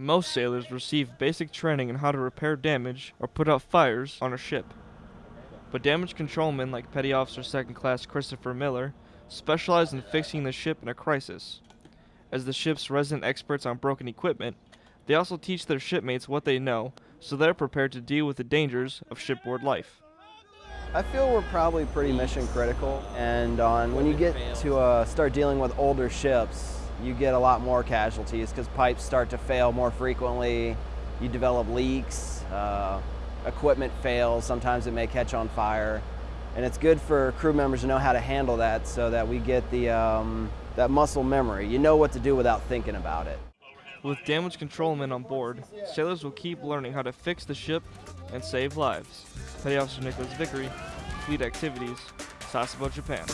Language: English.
Most sailors receive basic training in how to repair damage or put out fires on a ship. But damage controlmen like Petty Officer Second Class Christopher Miller specialize in fixing the ship in a crisis. As the ship's resident experts on broken equipment, they also teach their shipmates what they know so they're prepared to deal with the dangers of shipboard life. I feel we're probably pretty mission critical, and on when you get to uh, start dealing with older ships, you get a lot more casualties because pipes start to fail more frequently. You develop leaks, uh, equipment fails. Sometimes it may catch on fire, and it's good for crew members to know how to handle that so that we get the um, that muscle memory. You know what to do without thinking about it. With damage controlmen on board, sailors will keep learning how to fix the ship and save lives. Petty Officer Nicholas Vickery, Fleet Activities, Sasebo, Japan.